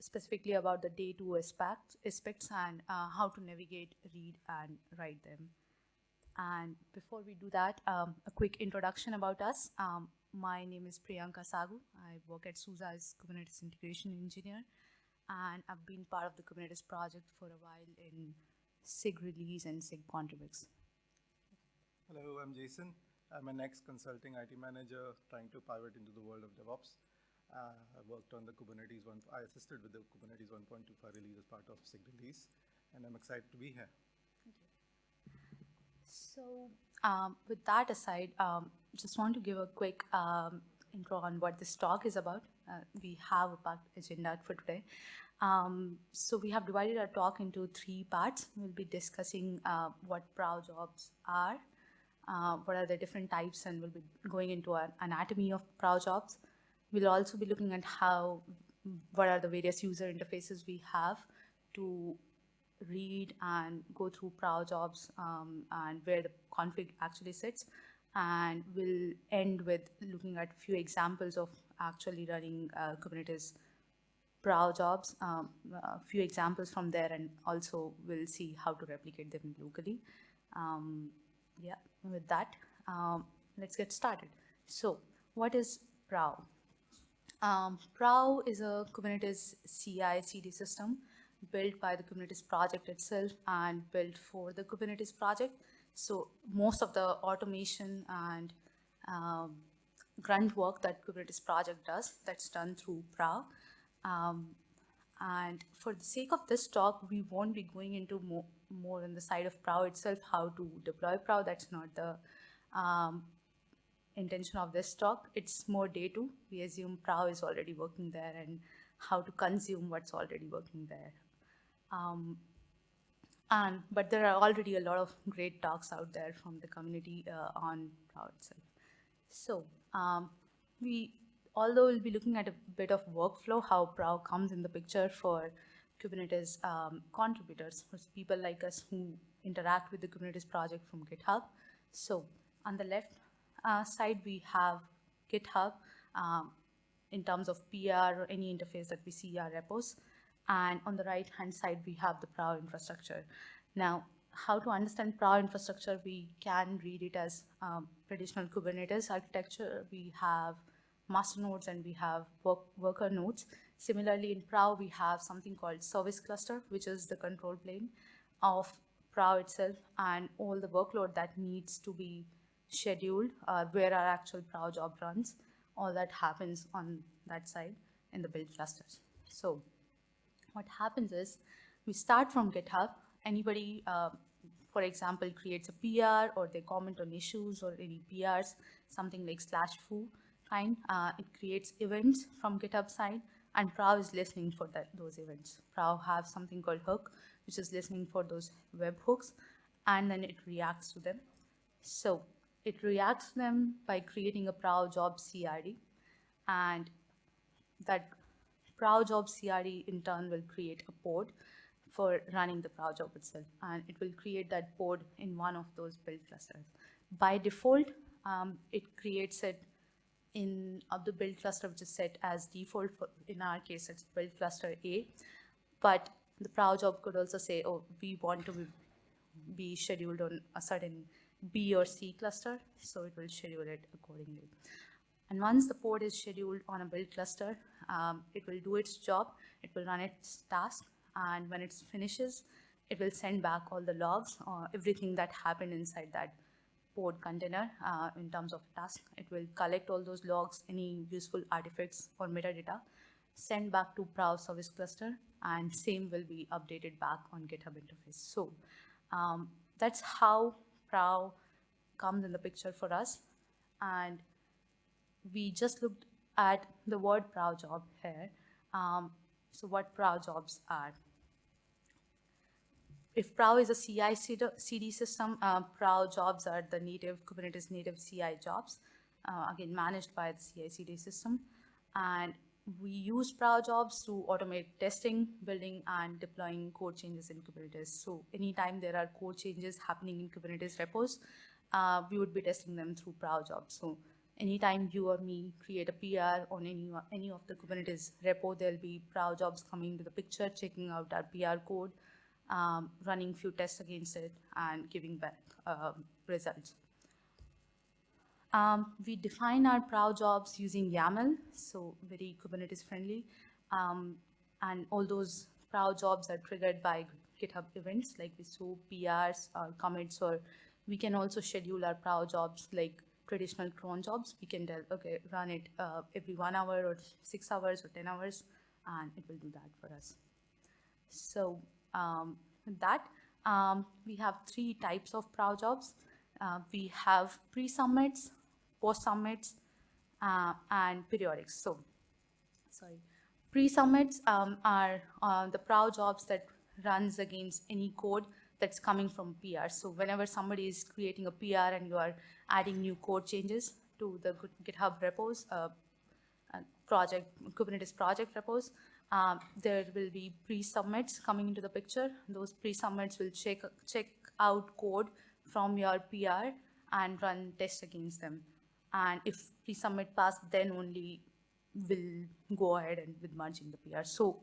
specifically about the day two aspects, aspects and uh, how to navigate, read, and write them. And before we do that, um, a quick introduction about us. Um, my name is Priyanka Sagu. I work at SUSE as Kubernetes Integration Engineer, and I've been part of the Kubernetes project for a while in SIG release and SIG Contribex. Hello, I'm Jason. I'm an ex-consulting IT manager trying to pivot into the world of DevOps. Uh, I worked on the Kubernetes one, I assisted with the Kubernetes 1.25 release as part of SIG release, and I'm excited to be here. So um, with that aside, um, just want to give a quick um, intro on what this talk is about. Uh, we have a packed agenda for today. Um, so we have divided our talk into three parts. We'll be discussing uh, what Prow jobs are, uh, what are the different types, and we'll be going into an anatomy of Prow jobs. We'll also be looking at how, what are the various user interfaces we have to read and go through Prow jobs um, and where the config actually sits. And we'll end with looking at a few examples of actually running uh, Kubernetes Prow jobs, um, a few examples from there, and also we'll see how to replicate them locally. Um, yeah, with that, um, let's get started. So what is Prow? Um, Prow is a Kubernetes CI CD system built by the Kubernetes project itself and built for the Kubernetes project. So most of the automation and um, grunt work that Kubernetes project does, that's done through Prow. Um, and for the sake of this talk, we won't be going into more, more on the side of Prow itself, how to deploy Prow. That's not the um, intention of this talk. It's more day two. We assume Prow is already working there and how to consume what's already working there. Um, and, but there are already a lot of great talks out there from the community uh, on Prow itself. So um, we, although we'll be looking at a bit of workflow, how Prow comes in the picture for Kubernetes um, contributors, for people like us who interact with the Kubernetes project from GitHub. So on the left uh, side, we have GitHub um, in terms of PR or any interface that we see our repos. And on the right-hand side, we have the Prow infrastructure. Now, how to understand Prow infrastructure, we can read it as um, traditional Kubernetes architecture. We have master nodes and we have work, worker nodes. Similarly, in Prow, we have something called service cluster, which is the control plane of Prow itself and all the workload that needs to be scheduled, uh, where our actual Prow job runs. All that happens on that side in the build clusters. So what happens is we start from GitHub. Anybody, uh, for example, creates a PR or they comment on issues or any PRs, something like slash foo kind. Uh, it creates events from GitHub side and prow is listening for that, those events. prow have something called hook, which is listening for those web hooks and then it reacts to them. So it reacts to them by creating a prow job CRD, and that prow job CRD in turn will create a pod for running the prow job itself, and it will create that pod in one of those build clusters. By default, um, it creates it in of the build cluster, which is set as default. For, in our case, it's build cluster A, but the prow job could also say, oh, we want to be scheduled on a certain B or C cluster, so it will schedule it accordingly. And once the pod is scheduled on a build cluster, um, it will do its job, it will run its task, and when it finishes, it will send back all the logs or everything that happened inside that pod container uh, in terms of task. It will collect all those logs, any useful artifacts or metadata, send back to Prow service cluster, and same will be updated back on GitHub interface. So um, that's how Prow comes in the picture for us. And we just looked at the word prow job here. Um, so what prow jobs are. If prow is a CI CD system, uh, Prow jobs are the native Kubernetes native CI jobs, uh, again managed by the CI CD system. And we use Prow jobs to automate testing, building, and deploying code changes in Kubernetes. So anytime there are code changes happening in Kubernetes repos, uh, we would be testing them through Prow jobs. So anytime you or me create a PR on any, any of the Kubernetes repo, there'll be prow jobs coming to the picture, checking out our PR code, um, running few tests against it, and giving back um, results. Um, we define our prow jobs using YAML, so very Kubernetes friendly. Um, and all those prow jobs are triggered by GitHub events, like we saw PRs or commits, or we can also schedule our prow jobs like traditional cron jobs. We can tell, okay, run it uh, every one hour or six hours or 10 hours, and it will do that for us. So um, that, um, we have three types of prow jobs. Uh, we have pre-submits, post-submits, uh, and periodics. So, sorry. Pre-submits um, are uh, the prow jobs that runs against any code that's coming from PR. So whenever somebody is creating a PR and you are adding new code changes to the GitHub repos, uh, uh, project, Kubernetes project repos, um, there will be pre-submits coming into the picture. Those pre-submits will check, check out code from your PR and run tests against them. And if pre-submit pass, then only will go ahead and with merging the PR. So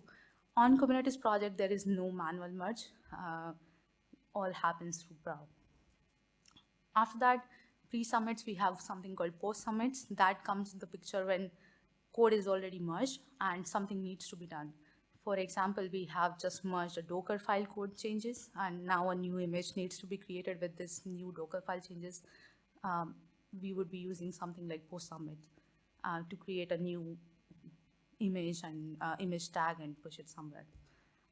on Kubernetes project, there is no manual merge. Uh, all happens through Prow. After that, pre-submits, we have something called post-submits. That comes in the picture when code is already merged and something needs to be done. For example, we have just merged a Docker file code changes, and now a new image needs to be created with this new Docker file changes. Um, we would be using something like post-submit uh, to create a new image and uh, image tag and push it somewhere.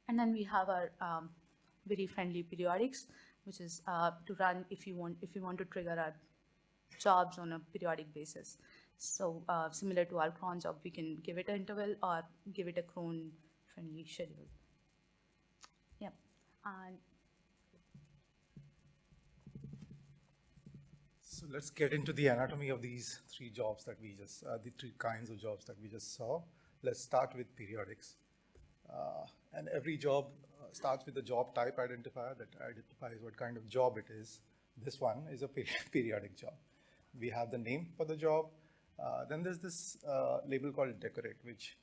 And then we have our um, very friendly periodics, which is uh, to run if you want if you want to trigger our jobs on a periodic basis. So uh, similar to our cron job, we can give it an interval or give it a cron friendly schedule. Yeah, and So let's get into the anatomy of these three jobs that we just, uh, the three kinds of jobs that we just saw. Let's start with periodics. Uh, and every job uh, starts with a job type identifier that identifies what kind of job it is. This one is a periodic job. We have the name for the job. Uh, then there's this uh, label called decorate, which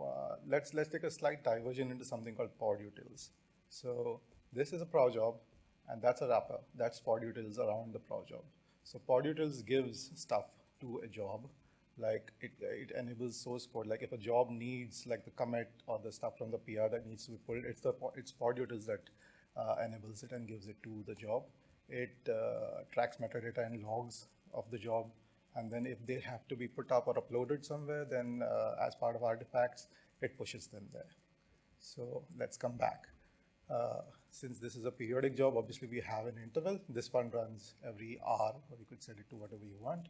uh, let's, let's take a slight diversion into something called pod utils. So this is a prow job, and that's a wrapper. That's pod utils around the prow job. So podutils gives stuff to a job, like it, it enables source code. Like if a job needs like the commit or the stuff from the PR that needs to be pulled, it's the it's podutils that uh, enables it and gives it to the job. It uh, tracks metadata and logs of the job. And then if they have to be put up or uploaded somewhere, then uh, as part of artifacts, it pushes them there. So let's come back. Uh, since this is a periodic job, obviously we have an interval. This one runs every hour, or you could set it to whatever you want.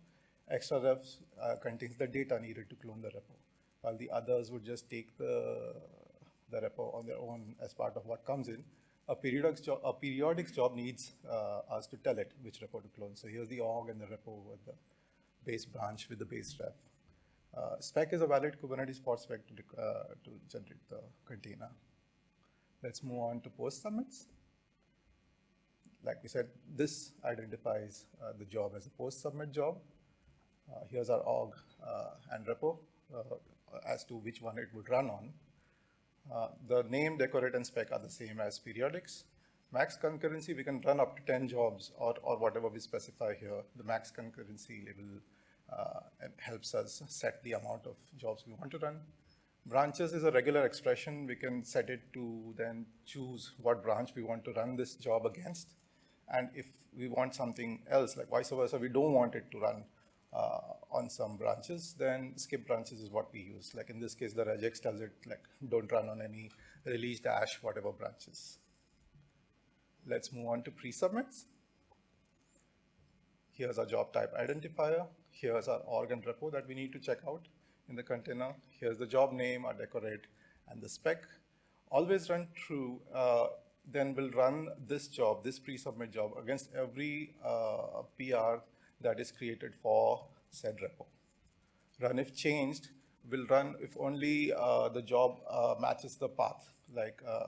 Extra refs uh, contains the data needed to clone the repo, while the others would just take the, the repo on their own as part of what comes in. A periodic, job, a job needs uh, us to tell it which repo to clone. So here's the org and the repo with the base branch with the base ref. Uh, spec is a valid Kubernetes pod spec to, uh, to generate the container. Let's move on to post submits. Like we said, this identifies uh, the job as a post submit job. Uh, here's our org uh, and repo uh, as to which one it would run on. Uh, the name, decorate, and spec are the same as periodics. Max concurrency, we can run up to 10 jobs or, or whatever we specify here. The max concurrency level helps us set the amount of jobs we want to run. Branches is a regular expression. We can set it to then choose what branch we want to run this job against. And if we want something else, like vice versa, we don't want it to run uh, on some branches, then skip branches is what we use. Like in this case, the regex tells it like, don't run on any release dash, whatever branches. Let's move on to pre-submits. Here's our job type identifier. Here's our organ repo that we need to check out in the container. Here's the job name, our decorate, and the spec. Always run true, uh, then we'll run this job, this pre-submit job against every uh, PR that is created for said repo. Run if changed, will run if only uh, the job uh, matches the path. Like uh,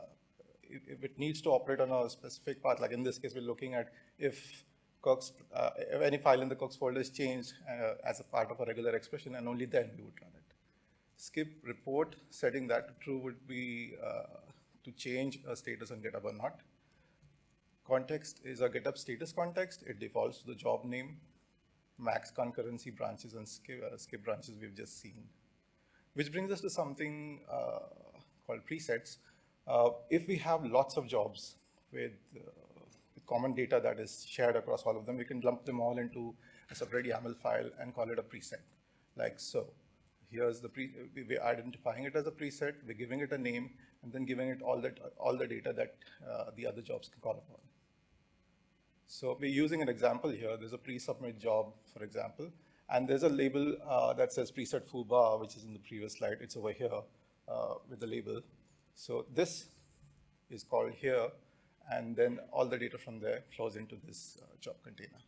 if, if, it needs to operate on a specific path, like in this case, we're looking at if Cox, uh, any file in the Cox folder is changed uh, as a part of a regular expression, and only then we would run it. Skip report, setting that to true would be uh, to change a status on GitHub or not. Context is a GitHub status context. It defaults to the job name, max concurrency branches, and skip, uh, skip branches we've just seen. Which brings us to something uh, called presets. Uh, if we have lots of jobs with, uh, with, common data that is shared across all of them, we can lump them all into a separate YAML file and call it a preset, like so. Here's the pre, we're identifying it as a preset, we're giving it a name, and then giving it all, that, all the data that uh, the other jobs can call upon. So we're using an example here. There's a pre-submit job, for example, and there's a label uh, that says preset foobar, which is in the previous slide. It's over here uh, with the label. So this is called here, and then all the data from there flows into this uh, job container.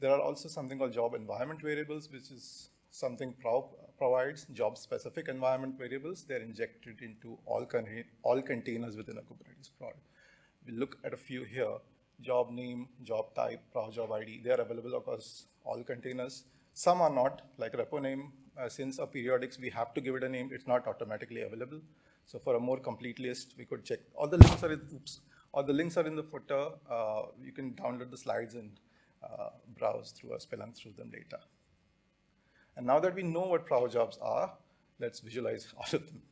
There are also something called job environment variables, which is something pro provides job-specific environment variables. They're injected into all, con all containers within a Kubernetes prod. We look at a few here job name, job type, job ID. They are available across all containers. Some are not, like repo name, uh, since a periodics, we have to give it a name, it's not automatically available. So for a more complete list, we could check. All the links are in, oops, all the links are in the footer. Uh, you can download the slides and uh, browse through or spelunk through them later. And now that we know what prow jobs are, let's visualize all of them.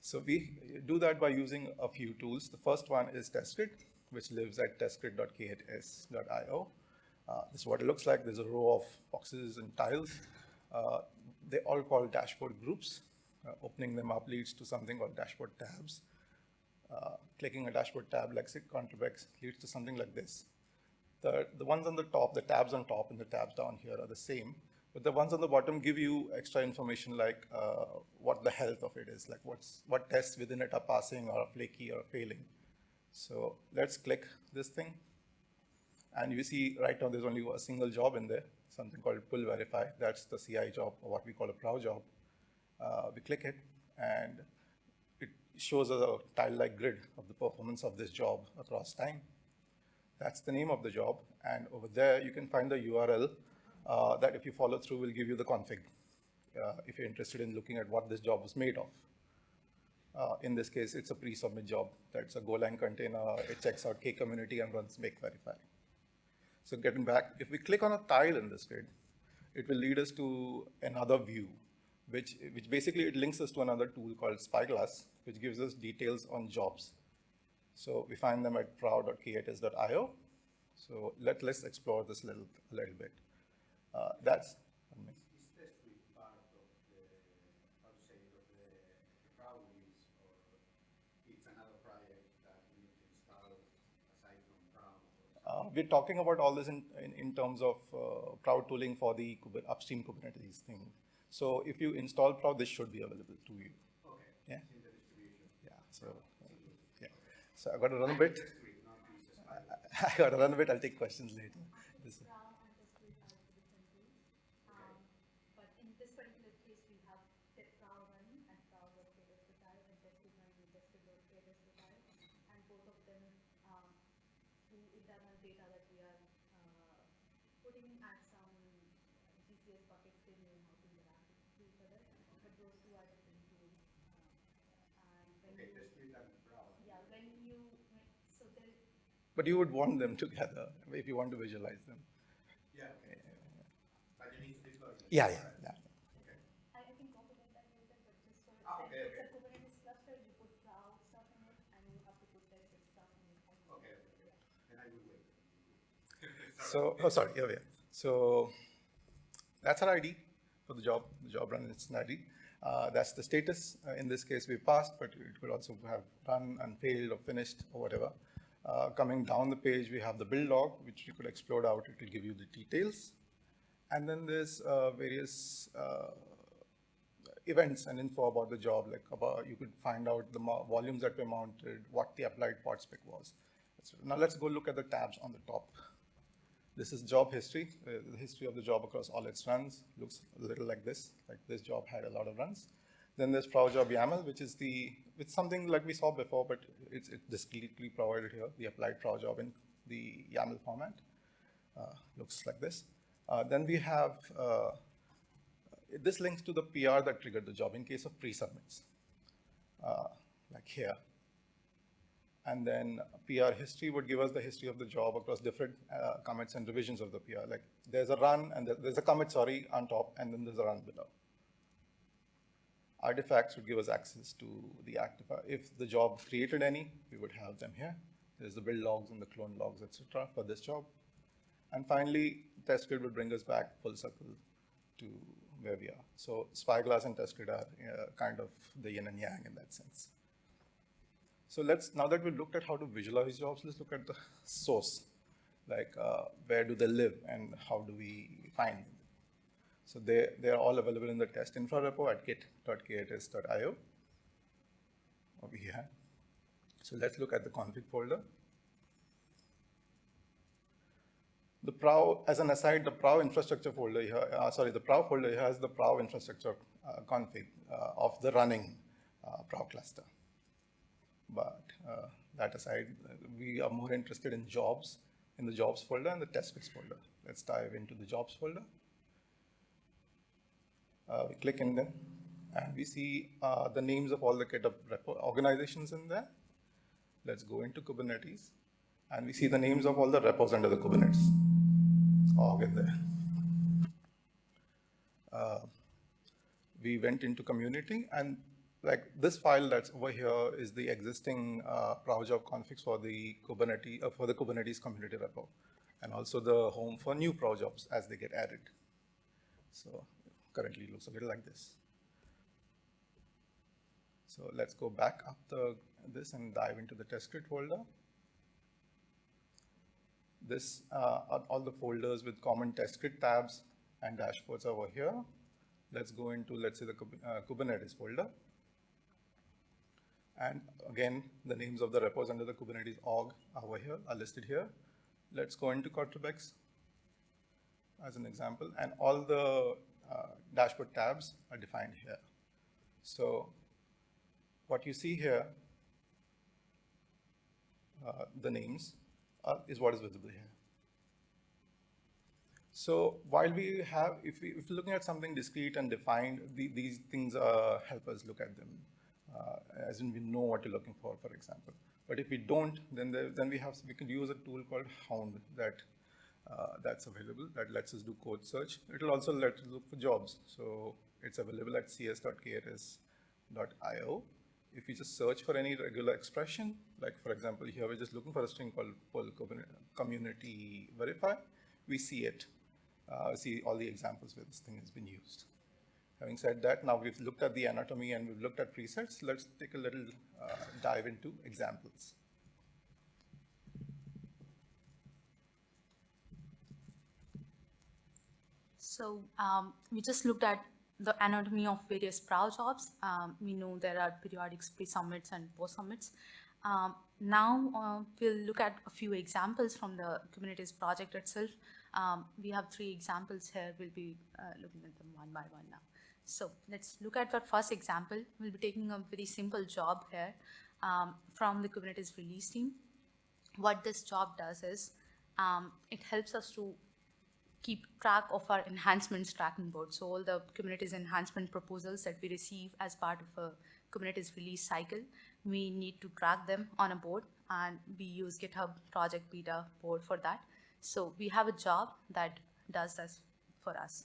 So we do that by using a few tools. The first one is TestGrid which lives at testgrid.k8s.io. Uh, this is what it looks like. There's a row of boxes and tiles. Uh, they all call dashboard groups. Uh, opening them up leads to something called dashboard tabs. Uh, clicking a dashboard tab like Contribex leads to something like this. The, the ones on the top, the tabs on top and the tabs down here are the same, but the ones on the bottom give you extra information like uh, what the health of it is, like what's, what tests within it are passing or flaky or failing. So let's click this thing. And you see right now there's only a single job in there, something called pull verify. That's the CI job, or what we call a prow job. Uh, we click it, and it shows us a tile-like grid of the performance of this job across time. That's the name of the job. And over there, you can find the URL uh, that if you follow through will give you the config uh, if you're interested in looking at what this job was made of. Uh, in this case, it's a pre-submit job. That's a Golang container. It checks out K-community and runs make verify. So getting back, if we click on a tile in this grid, it will lead us to another view, which, which basically it links us to another tool called Spyglass, which gives us details on jobs. So we find them at prow.k8s.io. So let, let's explore this little, a little bit. Uh, that's Uh, we're talking about all this in, in, in terms of uh, Prow tooling for the upstream Kubernetes thing. So if you install Prow, this should be available to you. Okay. Yeah. Yeah. So yeah. So I got to run a bit. I, I got to run a bit. I'll take questions later. This, But you would want them together if you want to visualize them. Yeah. yeah. But you need to deploy them. Yeah, yeah, yeah. Okay. I can complement that later, but just for Ah, okay, it's okay. a Kubernetes cluster, you put cloud stuff in it, and you have to put tested stuff in it. as well. Okay, okay, okay. Then I will wait. So, oh, sorry, yeah, yeah. So that's our ID for the job. The job run is an ID. Uh, that's the status. Uh, in this case, we passed, but it could also have run and failed or finished or whatever. Uh, coming down the page, we have the build log, which you could explode out. It will give you the details. And then there's uh, various uh, events and info about the job, like about, you could find out the volumes that were mounted, what the applied pod spec was. Now let's go look at the tabs on the top. This is job history, uh, the history of the job across all its runs. Looks a little like this, like this job had a lot of runs. Then there's ProwJob YAML, which is the, it's something like we saw before, but it's, discretely provided here, the applied ProwJob in the YAML format. uh, looks like this. Uh, then we have, uh, this links to the PR that triggered the job in case of pre-submits, uh, like here. And then PR history would give us the history of the job across different uh, commits and revisions of the PR. Like there's a run and there's a commit, sorry, on top, and then there's a run below. Artifacts would give us access to the active. If the job created any, we would have them here. There's the build logs and the clone logs, etc. for this job. And finally, test grid would bring us back full circle to where we are. So Spyglass and test grid are uh, kind of the yin and yang in that sense. So let's, now that we've looked at how to visualize jobs, let's look at the source. Like uh, where do they live and how do we find them? So they, they're all available in the test infra repo at git.k8s.io over here. So let's look at the config folder. The PROW, as an aside, the PROW infrastructure folder here, uh, sorry, the PROW folder here has the PROW infrastructure uh, config uh, of the running uh, PROW cluster. But uh, that aside, we are more interested in jobs, in the jobs folder and the test scripts folder. Let's dive into the jobs folder. Uh, we click in them and we see uh, the names of all the GitHub organizations in there. Let's go into Kubernetes and we see the names of all the repos under the Kubernetes org in there. Uh, we went into community and like this file that's over here is the existing uh, job configs for the Kubernetes uh, for the Kubernetes community repo, and also the home for new jobs as they get added. So currently looks a little like this. So let's go back up the this and dive into the test script folder. This uh, are all the folders with common test script tabs and dashboards over here. Let's go into let's say the uh, Kubernetes folder. And again, the names of the repos under the Kubernetes org over here are listed here. Let's go into Contribex as an example, and all the dashboard tabs are defined here. So what you see here, uh, the names, uh, is what is visible here. So while we have, if, we, we're looking at something discrete and defined, the, these things uh, help us look at them uh, as in we know what you're looking for, for example. But if we don't, then there, then we have we can use a tool called Hound that uh, that's available that lets us do code search. It'll also let us look for jobs. So it's available at cs.k8s.io. If you just search for any regular expression, like for example, here we're just looking for a string called pull community verify, we see it. Uh, see all the examples where this thing has been used. Having said that, now we've looked at the anatomy and we've looked at presets, let's take a little uh, dive into examples. So um, we just looked at the anatomy of various PROW jobs. Um, we know there are periodic pre-submits and post-submits. Um, now uh, we'll look at a few examples from the Kubernetes project itself. Um, we have three examples here. We'll be uh, looking at them one by one now. So let's look at our first example. We'll be taking a very simple job here um, from the Kubernetes release team. What this job does is um, it helps us to keep track of our enhancements tracking board. So all the Kubernetes enhancement proposals that we receive as part of a Kubernetes release cycle, we need to track them on a board and we use GitHub project beta board for that. So we have a job that does this for us.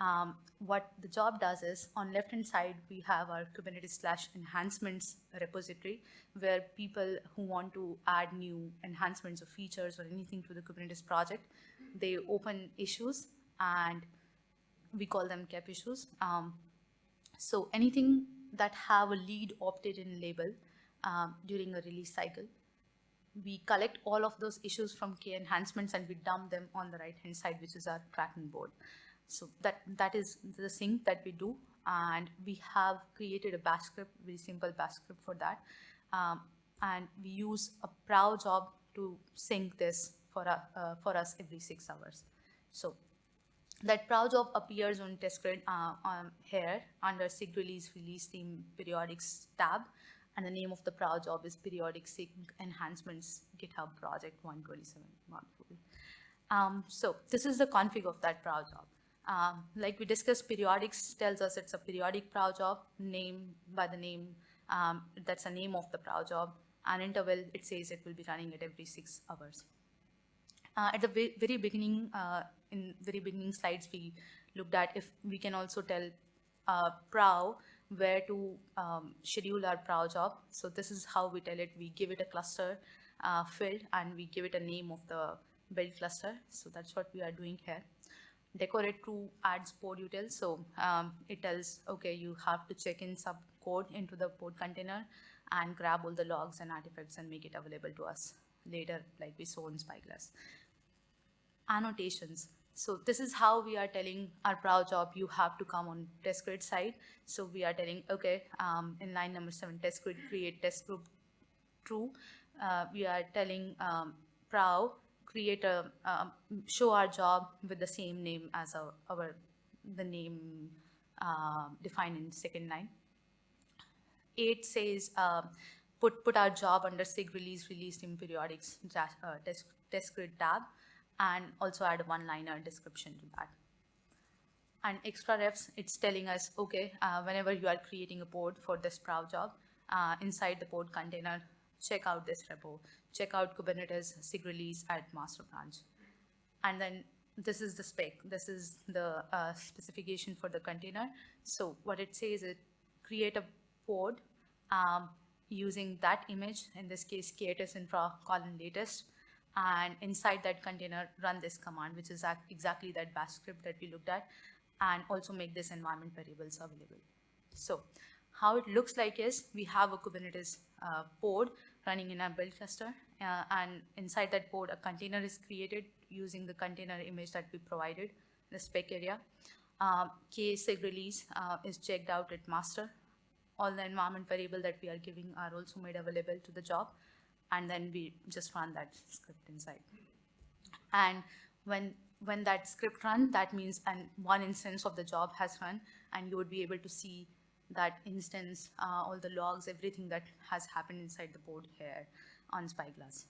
Um, what the job does is on left hand side, we have our Kubernetes slash enhancements repository where people who want to add new enhancements or features or anything to the Kubernetes project, they open issues and we call them KEP issues. Um, so anything that have a lead opted in label um, during a release cycle, we collect all of those issues from K enhancements and we dump them on the right hand side, which is our tracking board. So that, that is the thing that we do. And we have created a bash script, very simple bash script for that. Um, and we use a PROW job to sync this for, uh, for us every six hours. So that PROW job appears on test grid uh, here under SIG release release team periodics tab. And the name of the PROW job is periodic SIG enhancements GitHub project 127 module. Um, so this is the config of that prow job. Um, like we discussed, periodics tells us it's a periodic prow job, name by the name, um, that's the name of the prow job. And interval, it says it will be running at every six hours. Uh, at the very beginning, uh, in very beginning slides, we looked at if we can also tell uh, prow where to um, schedule our prow job. So this is how we tell it. We give it a cluster uh, field and we give it a name of the build cluster. So that's what we are doing here. Decorate to adds pod util. So um, it tells, okay, you have to check in some code into the pod container and grab all the logs and artifacts and make it available to us later, like we saw in Spyglass annotations. So this is how we are telling our prow job, you have to come on test grid side. So we are telling, okay, um, in line number seven, test grid, create test group true. Uh, we are telling um, create a, um, show our job with the same name as our, our the name uh, defined in second line. 8 says um, put, put our job under SIG release, released in periodics uh, test, test grid tab, and also add a one-liner description to that. And extra refs, it's telling us, okay, uh, whenever you are creating a pod for this prow job, uh, inside the pod container, check out this repo, check out Kubernetes SIG release at master branch. And then this is the spec, this is the uh, specification for the container. So what it says is create a pod um, using that image, in this case, k8s infra colon latest, and inside that container, run this command, which is exactly that bash script that we looked at, and also make this environment variables available. So how it looks like is we have a Kubernetes uh, pod running in our build cluster, uh, and inside that pod, a container is created using the container image that we provided the spec area. Um, ksig release uh, is checked out at master. All the environment variable that we are giving are also made available to the job, and then we just run that script inside. And when when that script run, that means and one instance of the job has run, and you would be able to see that instance, uh, all the logs, everything that has happened inside the board here on Spyglass.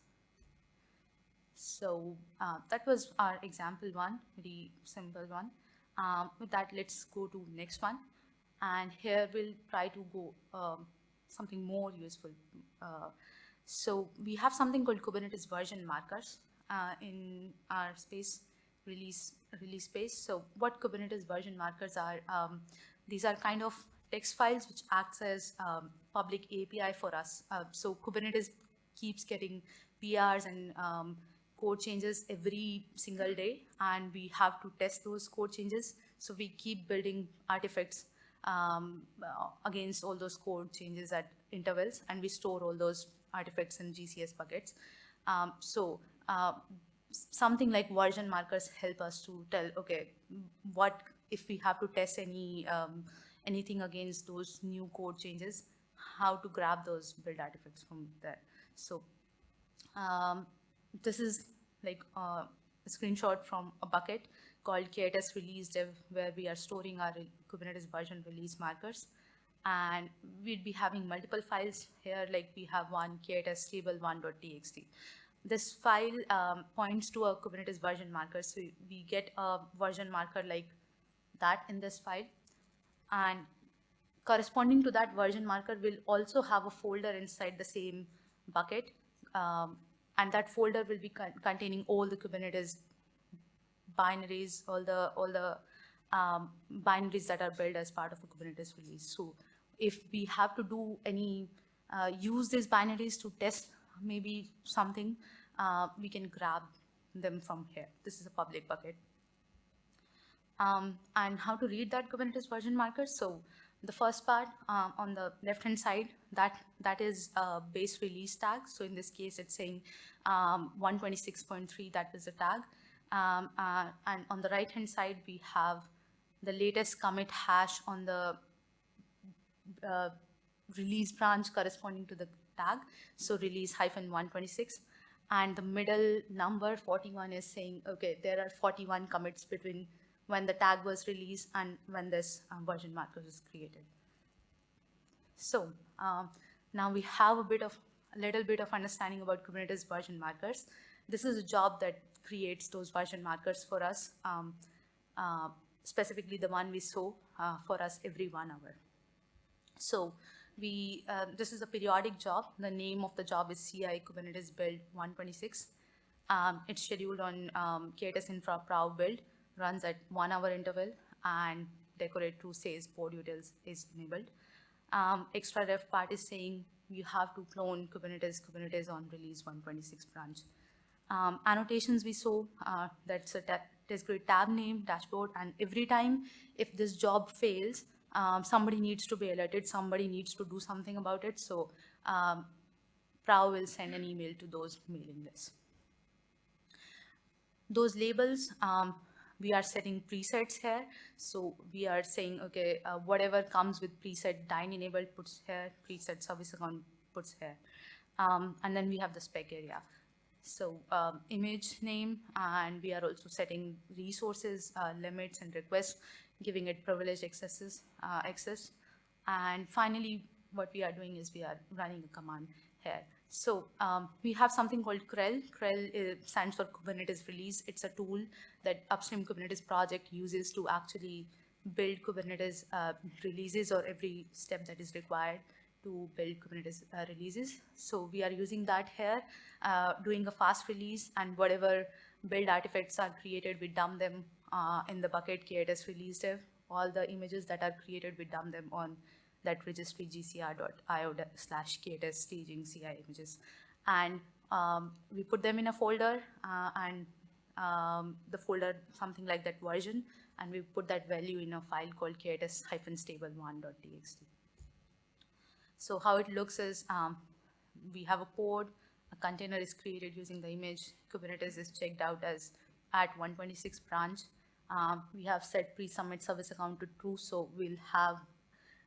So uh, that was our example one, very simple one. Um, with that, let's go to next one. And here we'll try to go um, something more useful. Uh, so we have something called Kubernetes version markers uh, in our space release release space. So what Kubernetes version markers are? Um, these are kind of text files which acts as um, public API for us. Uh, so Kubernetes keeps getting PRs and um, code changes every single day, and we have to test those code changes. So we keep building artifacts um, against all those code changes at intervals, and we store all those artifacts in GCS buckets. Um, so uh, something like version markers help us to tell, okay, what if we have to test any um, anything against those new code changes, how to grab those build artifacts from there. So um, this is like uh, a screenshot from a bucket called k8s release dev, where we are storing our Kubernetes version release markers. And we'd be having multiple files here, like we have one k8s stable one.txt. This file um, points to a Kubernetes version marker. So we get a version marker like that in this file. And corresponding to that version marker will also have a folder inside the same bucket. Um, and that folder will be con- containing all the Kubernetes binaries, all the all the um, binaries that are built as part of a Kubernetes release. So if we have to do any uh, use these binaries to test maybe something, uh, we can grab them from here. This is a public bucket. Um, and how to read that Kubernetes version marker. So the first part um, on the left-hand side, that, that is a base release tag. So in this case, it's saying um, 126.3, that is a tag. Um, uh, and on the right-hand side, we have the latest commit hash on the uh, release branch corresponding to the tag. So release hyphen 126. And the middle number 41 is saying, okay, there are 41 commits between when the tag was released and when this um, version marker was created. So um, now we have a bit of a little bit of understanding about Kubernetes version markers. This is a job that creates those version markers for us, um, uh, specifically the one we saw uh, for us every one hour. So we, uh, this is a periodic job. The name of the job is CI Kubernetes Build 126. Um, it's scheduled on um, k8s Infra Prow build, runs at one hour interval, and decorate to says board utils is enabled. Um, extra ref part is saying you have to clone Kubernetes, Kubernetes on release 126 branch. Um, annotations we saw, uh, that's a test grid tab name, dashboard, and every time if this job fails, um, somebody needs to be alerted, somebody needs to do something about it. So um, Prow will send an email to those mailing lists. Those labels, um, we are setting presets here. So we are saying, okay, uh, whatever comes with preset dind enabled puts here, preset service account puts here. Um, and then we have the spec area. So um, image name, and we are also setting resources, uh, limits and requests, giving it privileged accesses, uh, access. And finally, what we are doing is we are running a command here. So um, we have something called krel. krel is, stands for Kubernetes Release. It's a tool that upstream Kubernetes project uses to actually build Kubernetes uh, releases or every step that is required to build Kubernetes uh, releases. So we are using that here, uh, doing a fast release and whatever build artifacts are created, we dump them uh, in the bucket k8s release dev. All the images that are created, we dump them on that registry gcr.io slash k8s staging CI images. And um, we put them in a folder uh, and um, the folder, something like that version, and we put that value in a file called k8s-stable1.txt. So how it looks is um, we have a pod, a container is created using the image, Kubernetes is checked out as at 126 branch. Um, we have set pre-submit service account to true, so we'll have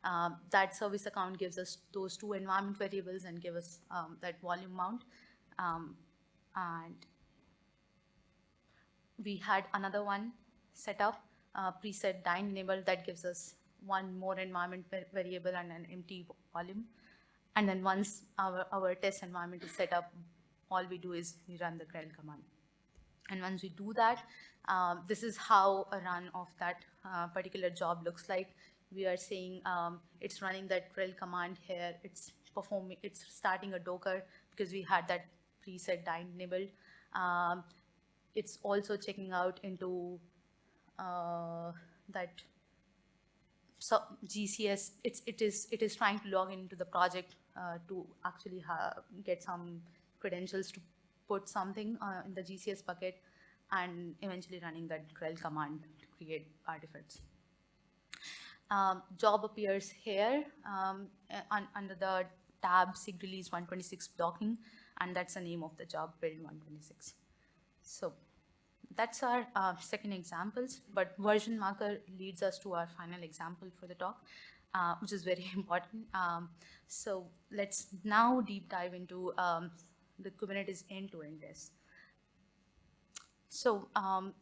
um, that service account gives us those two environment variables and give us um, that volume mount. Um, and we had another one set up, uh, preset dind enabled that gives us one more environment variable and an empty volume. And then once our, our test environment is set up, all we do is we run the krel command. And once we do that, um, this is how a run of that uh, particular job looks like. We are saying um, it's running that krel command here. It's performing, it's starting a Docker because we had that preset enabled. Um, it's also checking out into uh, that so GCS, it's, it is it is trying to log into the project uh, to actually ha- get some credentials to put something uh, in the GCS bucket, and eventually running that krel command to create artifacts. Um, job appears here um, uh, un- under the tab SIG release 126 blocking, and that's the name of the job build 126. So that's our uh, second examples, but version marker leads us to our final example for the talk, uh, which is very important. Um, so let's now deep dive into um, the Kubernetes end-to-end test. So um,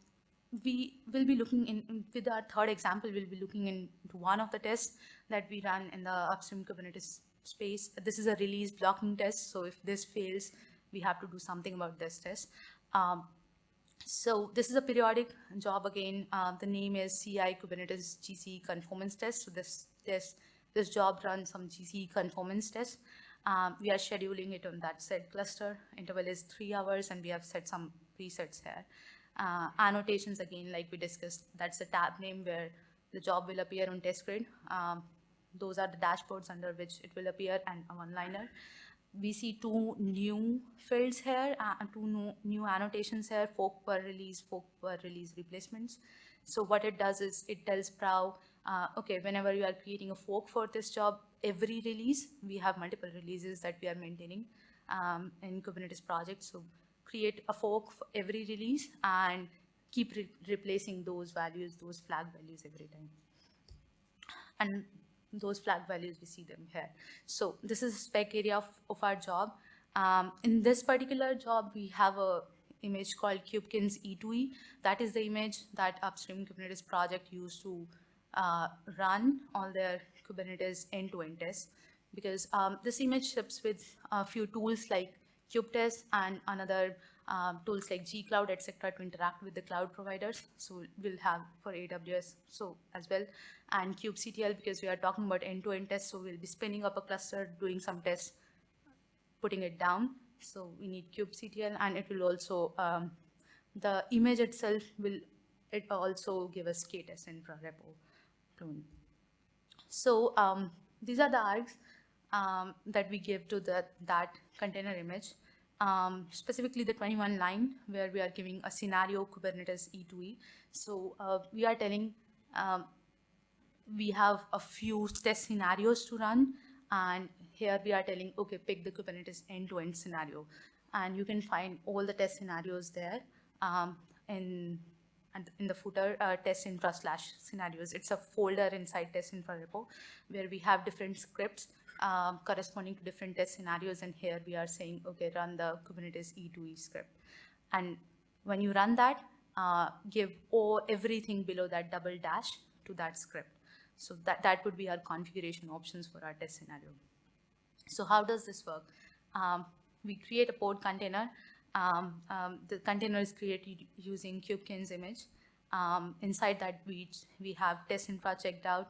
we will be looking in, with our third example, we'll be looking into one of the tests that we run in the upstream Kubernetes space. This is a release blocking test, so if this fails, we have to do something about this test. Um, so this is a periodic job again. Uh, the name is CI Kubernetes GC conformance test. So this this this job runs some GC conformance test. Um, we are scheduling it on that said cluster. Interval is three hours, and we have set some presets here. Uh, annotations again, like we discussed, that's the tab name where the job will appear on test grid. Um, those are the dashboards under which it will appear and a one-liner we see two new fields here, uh, and two new, new annotations here, fork per release, fork per release replacements. So what it does is it tells Prow, uh, okay, whenever you are creating a fork for this job, every release, we have multiple releases that we are maintaining um, in Kubernetes project. So create a fork for every release and keep re- replacing those values, those flag values every time and those flag values, we see them here. So this is a spec area of, of our job. Um, in this particular job, we have a image called Kubekins E2E. That is the image that Upstream Kubernetes project used to uh, run all their Kubernetes end-to-end tests. Because um, this image ships with a few tools like kubetest and another um, tools like gcloud etc to interact with the cloud providers so we'll have for aws so as well and kubectl because we are talking about end-to-end tests so we'll be spinning up a cluster doing some tests putting it down so we need kubectl and it will also um, the image itself will it also give us KTest infra repo clone. So um, these are the args um, that we give to the, that container image. Um, specifically the 21 line where we are giving a scenario Kubernetes E2E. So uh, we are telling um, we have a few test scenarios to run and here we are telling, okay, pick the Kubernetes end-to-end -end scenario. And you can find all the test scenarios there um, in, in the footer uh, test infra slash scenarios. It's a folder inside test infra repo where we have different scripts um, corresponding to different test scenarios. And here we are saying, okay, run the Kubernetes E2E script. And when you run that, uh, give all, everything below that double dash to that script. So that, that would be our configuration options for our test scenario. So how does this work? Um, we create a pod container um, um, the container is created using kubekins image. Um, inside that, we, we have test infra checked out.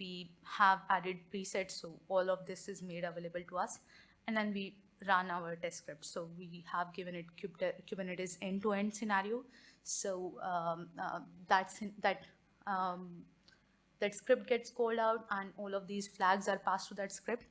We have added presets, so all of this is made available to us. And then we run our test script. So we have given it Kubernetes end-to-end -end scenario. So um, uh, that's that um, that script gets called out, and all of these flags are passed to that script.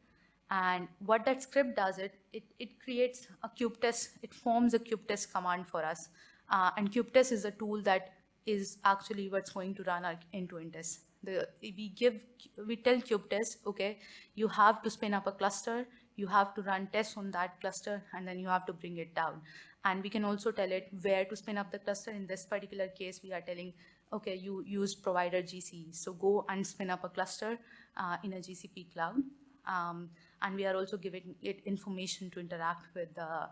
And what that script does, it, it, it creates a kubetest, it forms a kubetest command for us. Uh, and kubetest is a tool that is actually what's going to run our end-to-end test. The, we give, we tell kubetest, okay, you have to spin up a cluster, you have to run tests on that cluster, and then you have to bring it down. And we can also tell it where to spin up the cluster. In this particular case, we are telling, okay, you use provider GCE. So go and spin up a cluster uh, in a GCP cloud. Um, and we are also giving it information to interact with the,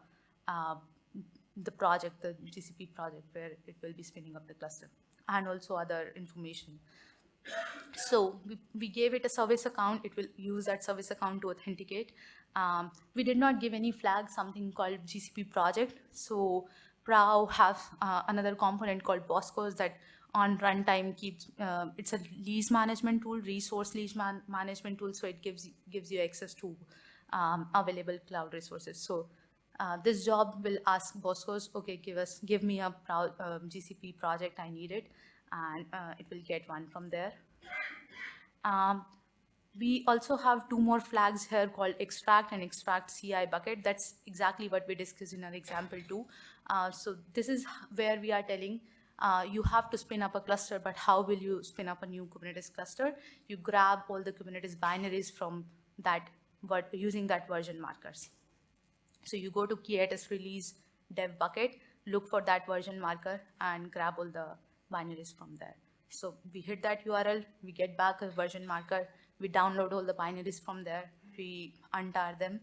uh, the project, the GCP project, where it will be spinning up the cluster, and also other information. So we, we gave it a service account. It will use that service account to authenticate. Um, we did not give any flag, something called GCP project. So Prow have uh, another component called Boskos that on runtime keeps, uh, it's a lease management tool, resource lease man management tool, so it gives, gives you access to um, available cloud resources. So uh, this job will ask Boskos, okay, give us, give me a pro uh, GCP project, I need it, and uh, it will get one from there. Um, we also have two more flags here called extract and extract CI bucket. That's exactly what we discussed in our example too. Uh, so this is where we are telling uh, you have to spin up a cluster, but how will you spin up a new Kubernetes cluster? You grab all the Kubernetes binaries from that, but using that version markers. So you go to K8s release dev bucket, look for that version marker and grab all the binaries from there. So we hit that URL, we get back a version marker, we download all the binaries from there, we untar them.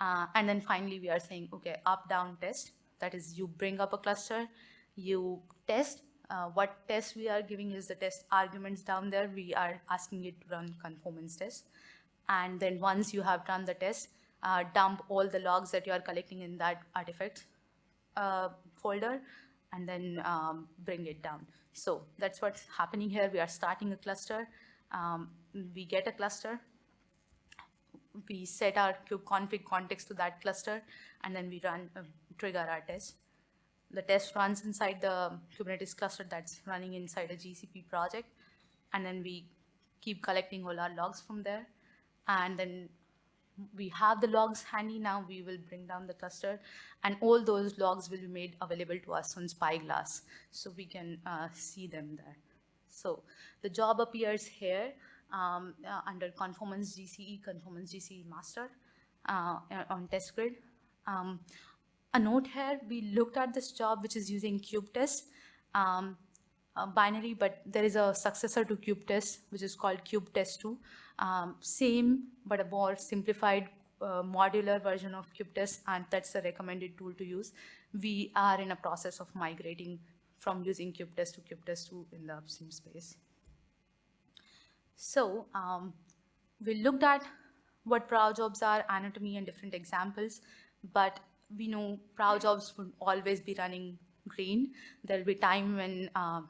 Uh, and then finally we are saying, okay, up, down test. That is you bring up a cluster, you test. Uh, what test we are giving is the test arguments down there. We are asking it to run conformance test. And then once you have done the test, uh, dump all the logs that you are collecting in that artifact uh, folder and then um, bring it down. So that's what's happening here. We are starting a cluster. Um, we get a cluster. We set our kubeconfig context to that cluster, and then we run uh, trigger our test the test runs inside the Kubernetes cluster that's running inside a GCP project. And then we keep collecting all our logs from there. And then we have the logs handy now, we will bring down the cluster and all those logs will be made available to us on Spyglass so we can uh, see them there. So the job appears here um, uh, under conformance GCE, conformance GCE master uh, on test grid. Um, a note here, we looked at this job which is using kubetest um, binary, but there is a successor to kubetest which is called kubetest2. Um, same, but a more simplified uh, modular version of kubetest, and that's the recommended tool to use. We are in a process of migrating from using kubetest to kubetest2 in the upstream space. So um, we looked at what Prow jobs are, anatomy, and different examples, but we know prow jobs will always be running green. There'll be time when um,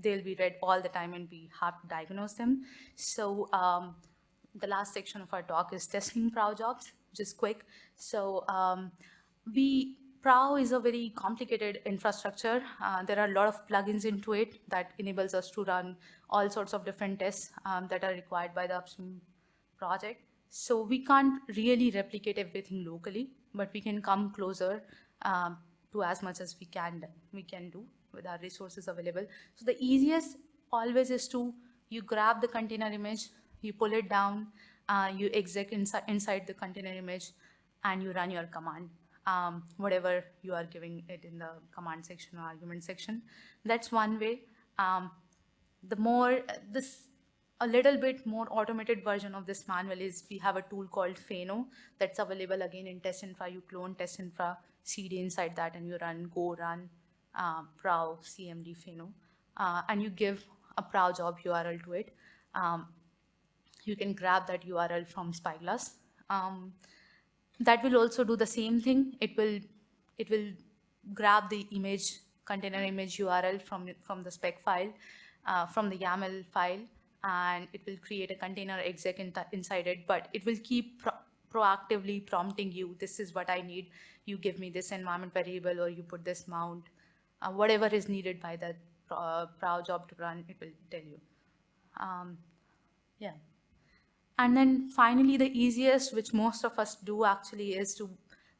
they'll be red all the time and we have to diagnose them. So um, the last section of our talk is testing prow jobs, just quick. So um, we Prow is a very complicated infrastructure. Uh, there are a lot of plugins into it that enables us to run all sorts of different tests um, that are required by the upstream project. So we can't really replicate everything locally, but we can come closer um, to as much as we can we can do with our resources available. So the easiest always is to you grab the container image, you pull it down, uh, you exec inside inside the container image, and you run your command um, whatever you are giving it in the command section or argument section. That's one way. Um, the more, this, a little bit more automated version of this manual is we have a tool called Phaino that's available again in test infra. You clone test infra CD inside that and you run go run uh, prow cmd Phaino. Uh, and you give a prow job URL to it. Um, you can grab that URL from Spyglass. Um, that will also do the same thing. It will, it will grab the image, container image URL from, from the spec file, uh, from the YAML file, and it will create a container exec in inside it, but it will keep pro proactively prompting you, this is what I need, you give me this environment variable, or you put this mount, uh, whatever is needed by that uh, prow job to run, it will tell you. Um, yeah. And then finally, the easiest, which most of us do actually, is to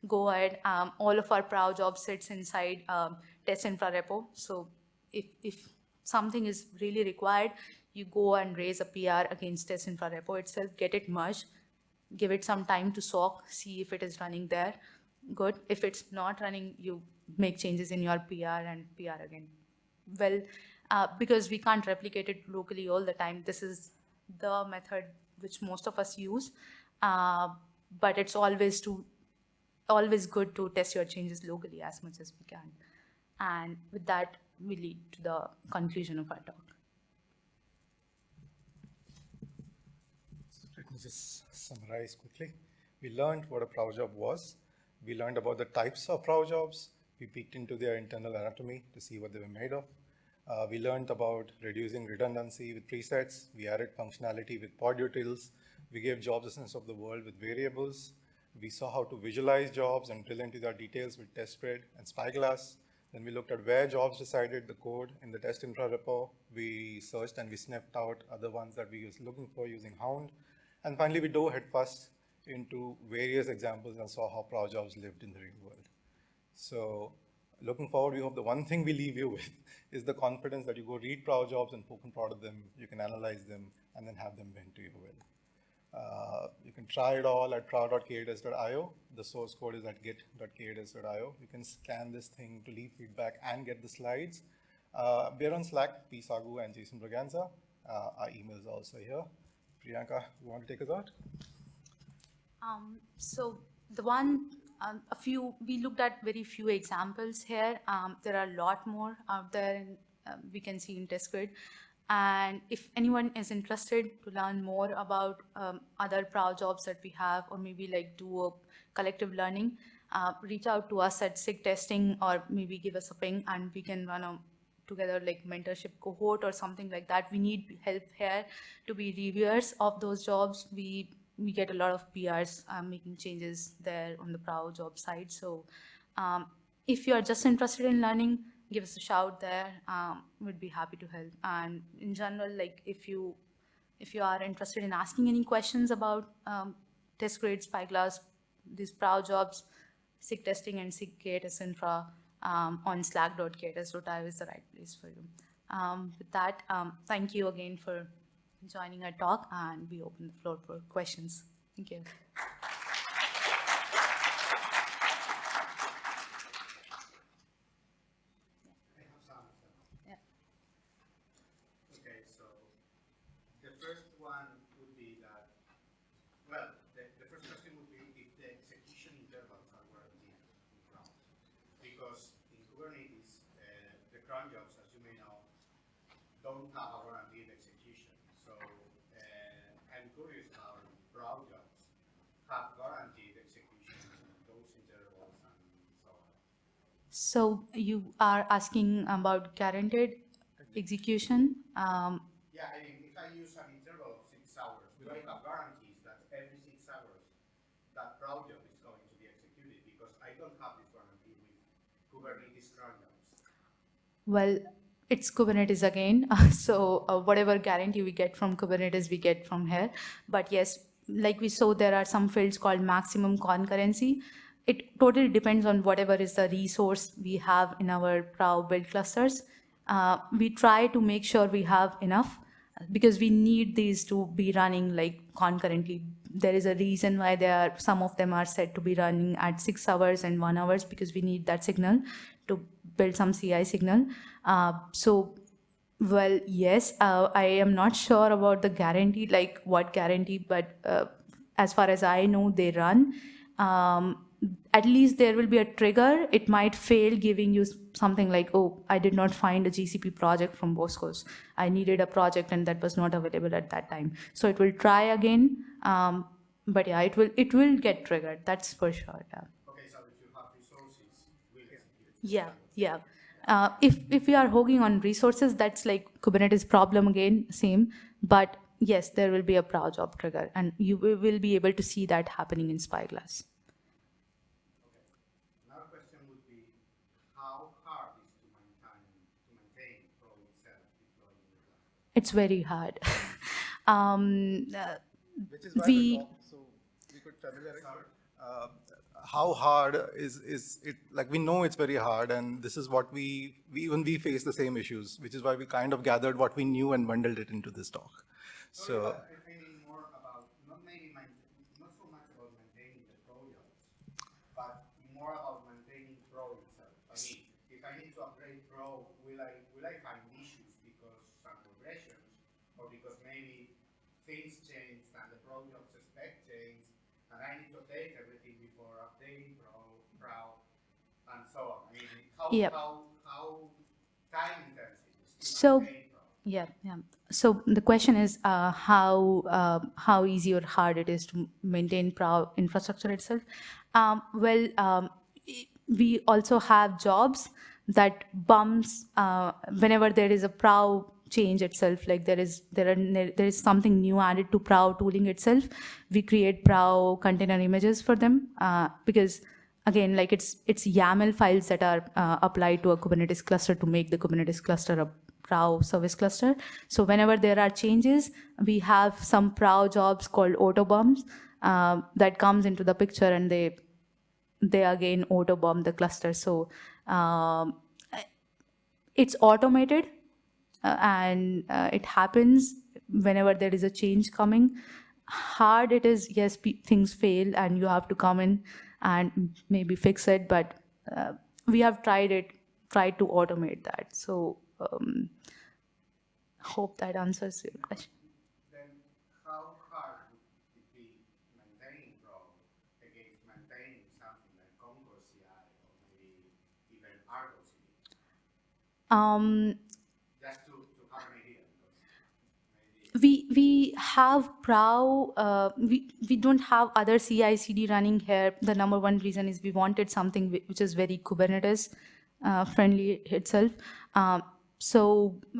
go ahead. Um, all of our prow job sits inside um, test infra repo. So if, if something is really required, you go and raise a PR against test infra repo itself, get it merged, give it some time to soak, see if it is running there. Good. If it's not running, you make changes in your PR and PR again. Well, uh, because we can't replicate it locally all the time, this is the method which most of us use, uh, but it's always to always good to test your changes locally as much as we can. And with that, we lead to the conclusion of our talk. Let me just summarize quickly. We learned what a prow job was. We learned about the types of prow jobs. We peeked into their internal anatomy to see what they were made of. Uh, we learned about reducing redundancy with presets. We added functionality with pod utils. We gave jobs a sense of the world with variables. We saw how to visualize jobs and drill into their details with TestGrid and Spyglass. Then we looked at where jobs decided the code in the test infra repo. We searched and we sniffed out other ones that we was looking for using Hound. And finally, we dove headfirst into various examples and saw how prow jobs lived in the real world. So looking forward, we hope the one thing we leave you with is the confidence that you go read prow jobs and poke and prod them, you can analyze them, and then have them bend to your will. Uh, you can try it all at prow.k8s.io. The source code is at git.k8s.io. You can scan this thing to leave feedback and get the slides. Uh, we're on Slack, P. Sagu and Jason Braganza. Uh, our email is also here. Priyanka, you want to take us out? Um, so the one um, a few, we looked at very few examples here. Um, there are a lot more out there and um, we can see in TestGrid. And if anyone is interested to learn more about um, other prow jobs that we have, or maybe like do a collective learning, uh, reach out to us at SIG testing or maybe give us a ping and we can run a together like mentorship cohort or something like that. We need help here to be reviewers of those jobs. We we get a lot of PRs um, making changes there on the Prow job side. So um, if you are just interested in learning, give us a shout there. Um, we'd be happy to help. And in general, like if you if you are interested in asking any questions about um, TestGrid, Spyglass, these Prow jobs, SIG testing and SIG K8s infra um, on slack.k8s.io is the right place for you. Um, with that, um, thank you again for joining our talk and we open the floor for questions. Thank you. I have some of them. Yeah. Okay, so the first one would be that, well, the, the first question would be if the execution intervals are guaranteed in cron. Because in Kubernetes, uh, the cron jobs, as you may know, don't have a guaranteed execution. So uh, I'm curious how prow jobs have guaranteed execution in those intervals and So you are asking about guaranteed execution. Um, Yeah, I mean, if I use an interval of six hours, we do I have guarantees that every six hours that project is going to be executed? Because I don't have this guarantee with Kubernetes cron jobs. Well, it's Kubernetes again. so uh, whatever guarantee we get from Kubernetes, we get from here. But yes, like we saw, there are some fields called maximum concurrency. It totally depends on whatever is the resource we have in our Prow build clusters. Uh, we try to make sure we have enough because we need these to be running like concurrently. There is a reason why they are some of them are said to be running at six hours and one hours because we need that signal to build some CI signal. Uh, so, well, yes, uh, I am not sure about the guarantee, like what guarantee, but uh, as far as I know, they run. Um, at least there will be a trigger. It might fail giving you something like, oh, I did not find a GCP project from Boskos. I needed a project and that was not available at that time. So it will try again. Um, but yeah, it will it will get triggered. That's for sure. Yeah. Okay, so if you have resources, will. Yeah, yeah. Uh, if if we are hogging on resources, that's like Kubernetes problem again, same. But yes, there will be a prow job trigger, and you will be able to see that happening in Spyglass. Another question would be, how hard is to maintain, to maintain Prow itself deployed in the cloud? It's very hard. um, uh, Which is why We- so we could familiarize. Uh, how hard is is it? Like we know it's very hard, and this is what we, we even we face the same issues, which is why we kind of gathered what we knew and bundled it into this talk. So, So I I more about, not maybe main, not so much about maintaining the projects, but more about maintaining Prow itself. I mean, if I need to upgrade Prow, will I, will I find issues because some regressions, or because maybe things changed and the project spec changed, and I need to update everything before updating Prow, Prow, and so on. I mean, how, Yep. how, how time intensive So- Yeah, yeah. So the question is uh, how uh, how easy or hard it is to maintain Prow infrastructure itself. Um, well, um, we also have jobs that bumps uh, whenever there is a Prow change itself. Like there is there are there is something new added to Prow tooling itself. We create Prow container images for them uh, because again like it's it's YAML files that are uh, applied to a Kubernetes cluster to make the Kubernetes cluster a Prow service cluster. So whenever there are changes, we have some Prow jobs called autobumps uh, that comes into the picture and they they again autobump the cluster. So um, it's automated uh, and uh, it happens whenever there is a change coming. Hard it is, yes, things fail and you have to come in and maybe fix it, but uh, we have tried it, tried to automate that. So um, hope that answers your question. then we we have prow uh, we we don't have other ci cd running here. The number one reason is we wanted something which is very kubernetes uh, friendly itself. Um, so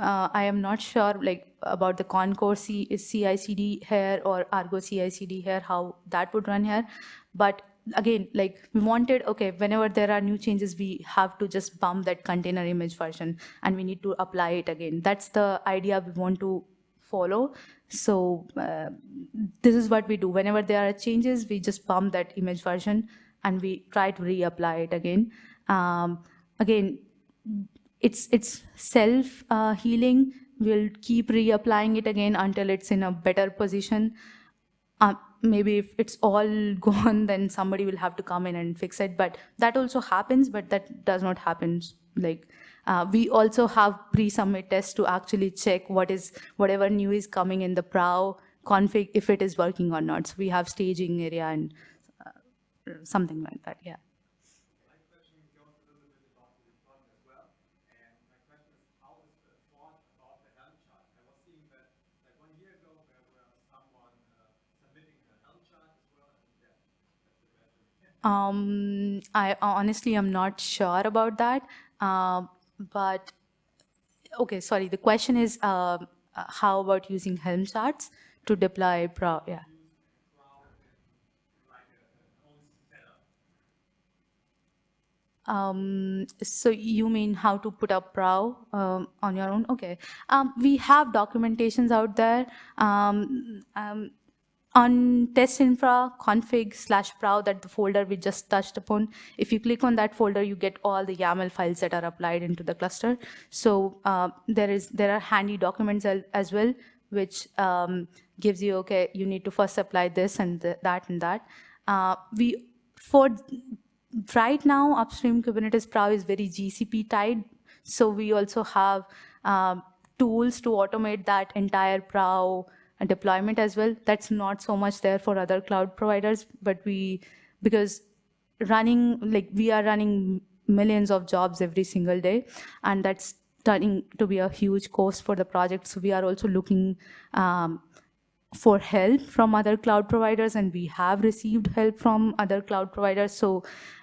uh, i am not sure like about the Concourse ci cd here or argo ci cd here how that would run here. But again like we wanted okay whenever there are new changes we have to just bump that container image version and we need to apply it again. That's the idea we want to follow. So uh, this is what we do. Whenever there are changes, we just pump that image version and we try to reapply it again. Um, again, it's it's self uh, healing. We'll keep reapplying it again until it's in a better position. Uh, maybe if it's all gone, then somebody will have to come in and fix it. But that also happens, but that does not happen. Like uh, we also have pre-submit tests to actually check what is whatever new is coming in the Prow config if it is working or not. So we have staging area and uh, something like that. Yeah. Um, I honestly am not sure about that. Uh, but okay, sorry. The question is, uh, uh, how about using Helm charts to deploy Prow? Yeah. Um, so you mean how to put up Prow um, on your own? Okay. Um, we have documentations out there. On test infra config slash prow that the folder we just touched upon. If you click on that folder you get all the yaml files that are applied into the cluster. So uh, there is there are handy documents as well which um, gives you okay you need to first apply this and th- that and that. Uh, we for right now upstream kubernetes prow is very gcp tied. So we also have um, tools to automate that entire prow deployment as well that's not so much there for other cloud providers but we because running like we are running millions of jobs every single day and that's turning to be a huge cost for the project. So we are also looking um, for help from other cloud providers and we have received help from other cloud providers. So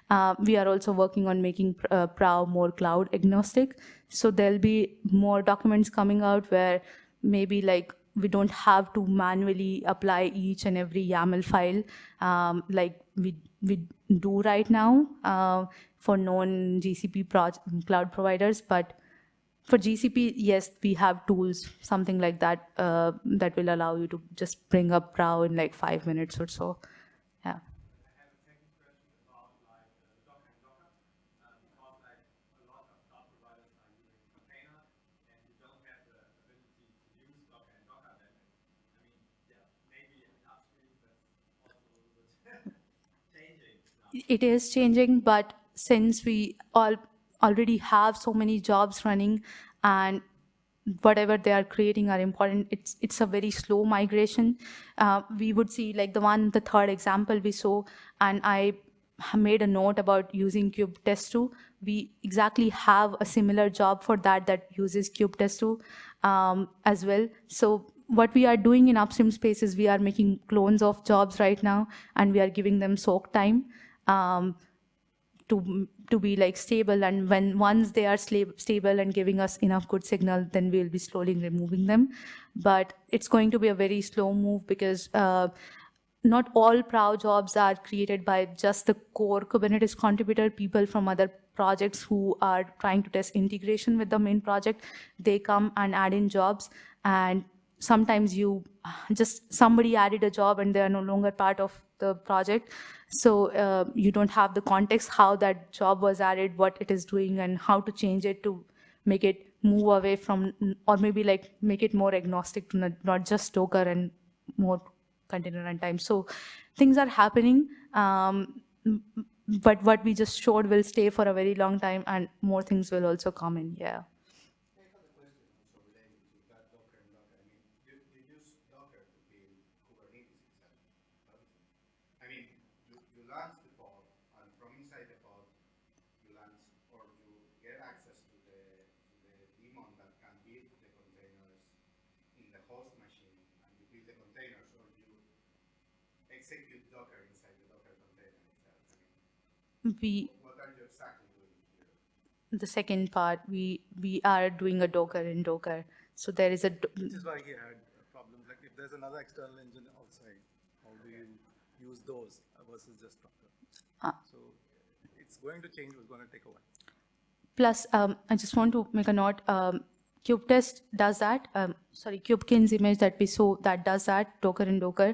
uh, we are also working on making uh, prow more cloud agnostic. So there'll be more documents coming out where maybe like we don't have to manually apply each and every YAML file um, like we we do right now uh, for known GCP cloud providers, but for GCP, yes, we have tools, something like that, uh, that will allow you to just bring up Prow in like five minutes or so. Yeah. I have a second question about like uh, Docker and Docker, uh, because like a lot of cloud providers are using container, and you don't have the ability to use Docker and Docker. Then, I mean, yeah, maybe in upstream that's also a little bit changing now. It is changing, but since we all already have so many jobs running and whatever they are creating are important it's it's a very slow migration. Uh, we would see like the one the third example we saw and i made a note about using kubetest2 we exactly have a similar job for that that uses kubetest2 um, as well. So what we are doing in upstream space is we are making clones of jobs right now and we are giving them soak time um, to to be like stable. And when once they are stable and giving us enough good signal then we'll be slowly removing them. But it's going to be a very slow move because uh, not all prow jobs are created by just the core kubernetes contributor. People from other projects who are trying to test integration with the main project they come and add in jobs. And sometimes you just somebody added a job and they are no longer part of the project. So uh, you don't have the context how that job was added what it is doing and how to change it to make it move away from or maybe like make it more agnostic to not, not just docker and more container runtime. So things are happening um, but what we just showed will stay for a very long time and more things will also come in yeah I have a question also related to that Docker and Docker. I mean, you, you use Docker to build Kubernetes itself. don't you? I mean, you, you launch the pod, and from inside the pod, you launch or you get access to the to the daemon that can build the containers in the host machine, and you build the containers, or you execute Docker inside the Docker container itself. I mean, we what are you exactly doing here? the second part we we are doing a docker in docker so there is a Which is why he had problems, like if there's another external engine outside, how do you use those versus just Docker? Ah. So it's going to change, it's going to take a while. plus um, i just want to make a note um, kubetest does that um, sorry kubekins image that we saw that does that docker in docker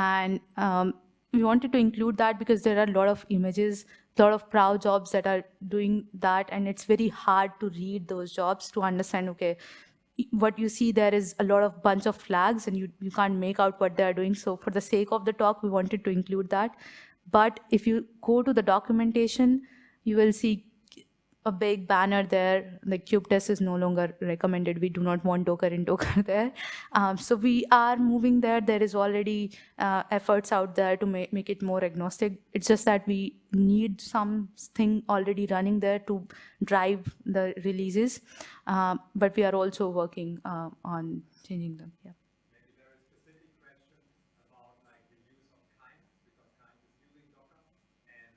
and um, we wanted to include that because there are a lot of images lot of prow jobs that are doing that and it's very hard to read those jobs to understand okay what you see there is a lot of bunch of flags and you, you can't make out what they're doing. So for the sake of the talk we wanted to include that. But if you go to the documentation you will see a big banner there. The kubetest is no longer recommended. We do not want docker in docker there. Um, so we are moving there. There is already uh, efforts out there to make, make it more agnostic. It's just that we need something already running there to drive the releases. Um, but we are also working uh, on changing them. Yeah Maybe there is specific question about like the use of Kind, because Kind is using Docker, and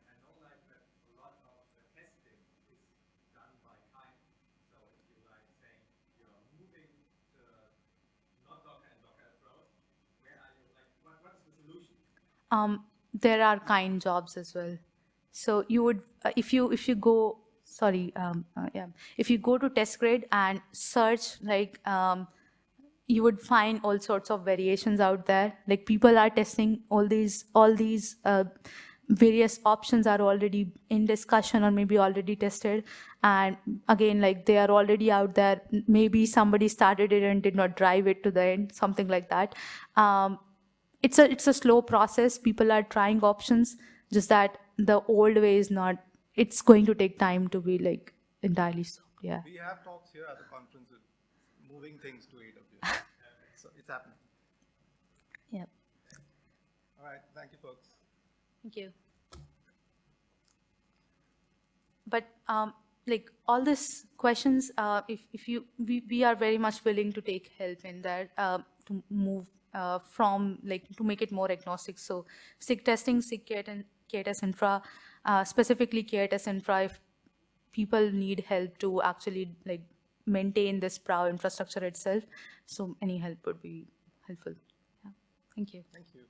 Um, there are kind jobs as well. So you would, uh, if you if you go, sorry, um, uh, yeah, if you go to TestGrid and search like, um, you would find all sorts of variations out there. Like people are testing all these all these uh, various options are already in discussion or maybe already tested and again like they are already out there maybe somebody started it and did not drive it to the end something like that um, it's a it's a slow process people are trying options just that the old way is not it's going to take time to be like entirely stopped yeah We have talks here at the conference with moving things to AWS. So it's happening. yep All right, thank you, folks. Thank you. But um, like all these questions, uh, if, if you, we, we are very much willing to take help in that uh, to move uh, from like to make it more agnostic. So SIG testing, SIG KAT and infra, uh, specifically K8s infra, if people need help to actually like maintain this PROW infrastructure itself. So any help would be helpful. Yeah. Thank you. Thank you.